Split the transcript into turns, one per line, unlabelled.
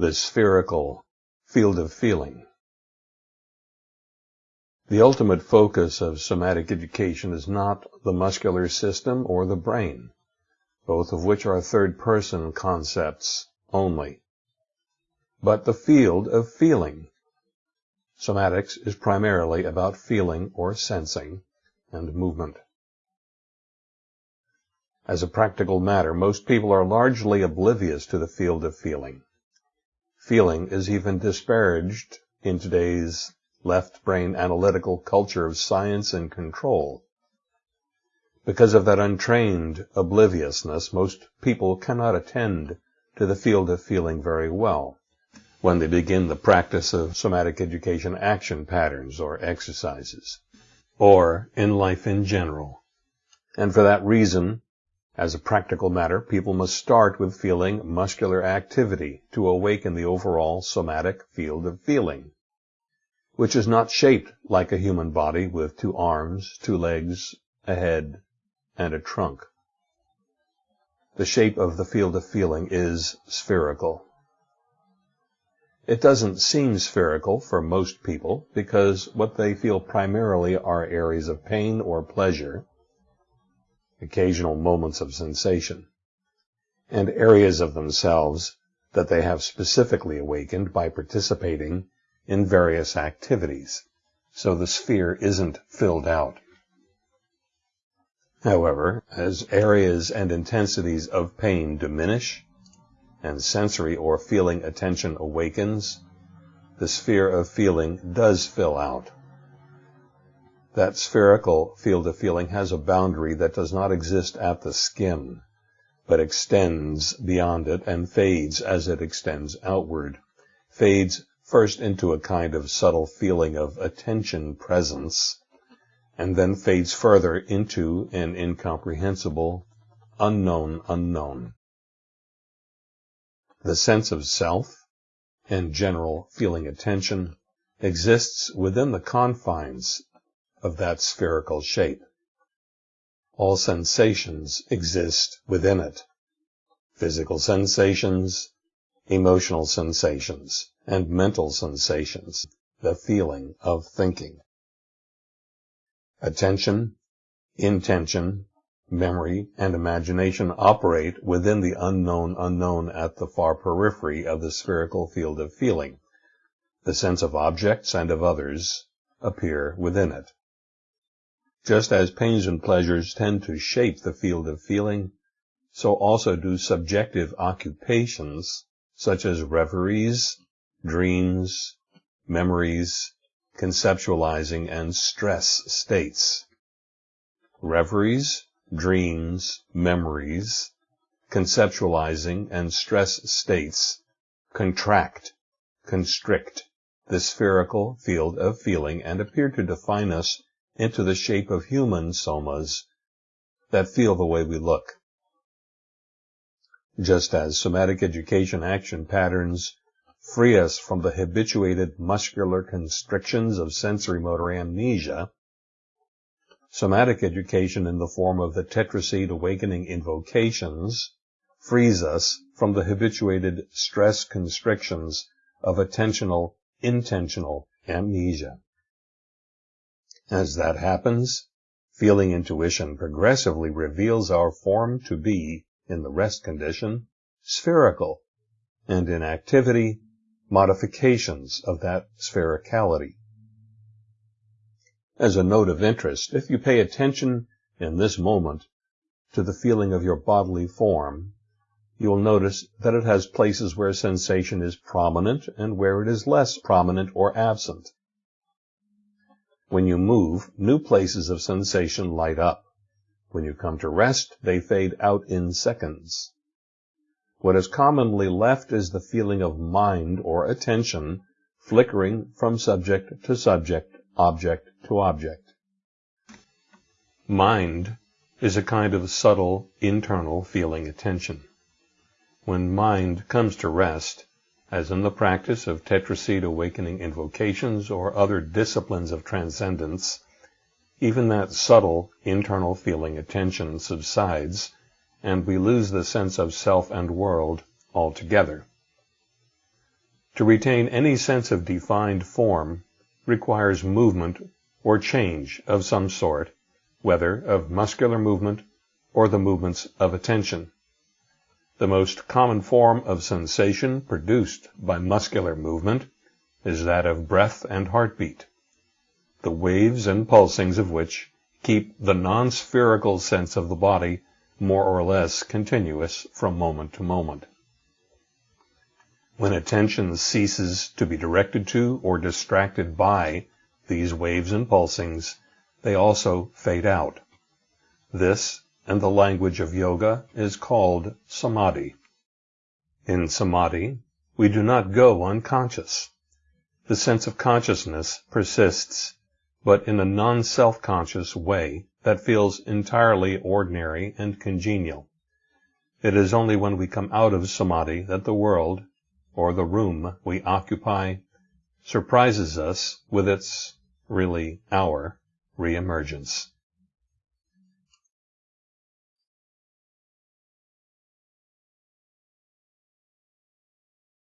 the spherical field of feeling. The ultimate focus of somatic education is not the muscular system or the brain, both of which are third-person concepts only, but the field of feeling. Somatics is primarily about feeling or sensing and movement. As a practical matter, most people are largely oblivious to the field of feeling. Feeling is even disparaged in today's left brain analytical culture of science and control. Because of that untrained obliviousness, most people cannot attend to the field of feeling very well when they begin the practice of somatic education action patterns or exercises, or in life in general. And for that reason, as a practical matter, people must start with feeling muscular activity to awaken the overall somatic field of feeling, which is not shaped like a human body with two arms, two legs, a head, and a trunk. The shape of the field of feeling is spherical. It doesn't seem spherical for most people because what they feel primarily are areas of pain or pleasure, occasional moments of sensation, and areas of themselves that they have specifically awakened by participating in various activities. So the sphere isn't filled out. However, as areas and intensities of pain diminish, and sensory or feeling attention awakens, the sphere of feeling does fill out. That spherical field of feeling has a boundary that does not exist at the skin, but extends beyond it and fades as it extends outward, fades first into a kind of subtle feeling of attention presence, and then fades further into an incomprehensible, unknown unknown. The sense of self and general feeling attention exists within the confines of that spherical shape. All sensations exist within it. Physical sensations, emotional sensations, and mental sensations, the feeling of thinking. Attention, intention, memory, and imagination operate within the unknown unknown at the far periphery of the spherical field of feeling. The sense of objects and of others appear within it. Just as pains and pleasures tend to shape the field of feeling, so also do subjective occupations such as reveries, dreams, memories, conceptualizing, and stress states. Reveries, dreams, memories, conceptualizing, and stress states contract, constrict the spherical field of feeling and appear to define us into the shape of human somas that feel the way we look. Just as somatic education action patterns free us from the habituated muscular constrictions of sensory-motor amnesia, somatic education in the form of the tetraseed awakening invocations frees us from the habituated stress constrictions of attentional, intentional amnesia. As that happens, feeling intuition progressively reveals our form to be, in the rest condition, spherical, and in activity, modifications of that sphericality. As a note of interest, if you pay attention in this moment to the feeling of your bodily form, you will notice that it has places where sensation is prominent and where it is less prominent or absent. When you move, new places of sensation light up. When you come to rest, they fade out in seconds. What is commonly left is the feeling of mind or attention flickering from subject to subject, object to object. Mind is a kind of subtle, internal feeling attention. When mind comes to rest, as in the practice of tetraseed awakening invocations or other disciplines of transcendence, even that subtle internal feeling attention subsides, and we lose the sense of self and world altogether. To retain any sense of defined form requires movement or change of some sort, whether of muscular movement or the movements of attention. The most common form of sensation produced by muscular movement is that of breath and heartbeat, the waves and pulsings of which keep the non-spherical sense of the body more or less continuous from moment to moment. When attention ceases to be directed to or distracted by these waves and pulsings, they also fade out. This, in the language of yoga, is called samadhi. In samadhi, we do not go unconscious. The sense of consciousness persists, but in a non-self-conscious way that feels entirely ordinary and congenial. It is only when we come out of samadhi that the world, or the room we occupy, surprises us with its, really our, reemergence.